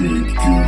You.